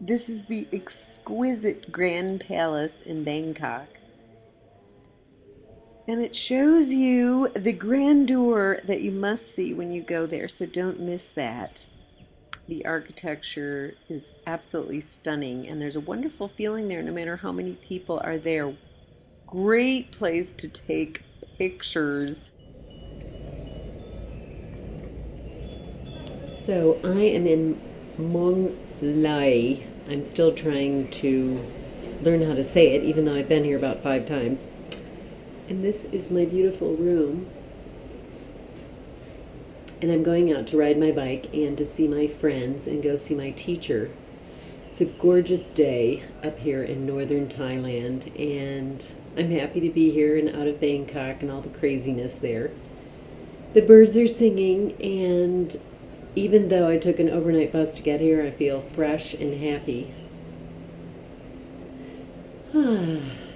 This is the exquisite Grand Palace in Bangkok. And it shows you the grandeur that you must see when you go there, so don't miss that. The architecture is absolutely stunning, and there's a wonderful feeling there no matter how many people are there. Great place to take pictures. So I am in Mong Lai. I'm still trying to learn how to say it, even though I've been here about five times. And this is my beautiful room. And I'm going out to ride my bike and to see my friends and go see my teacher. It's a gorgeous day up here in northern Thailand, and I'm happy to be here and out of Bangkok and all the craziness there. The birds are singing, and even though I took an overnight bus to get here, I feel fresh and happy.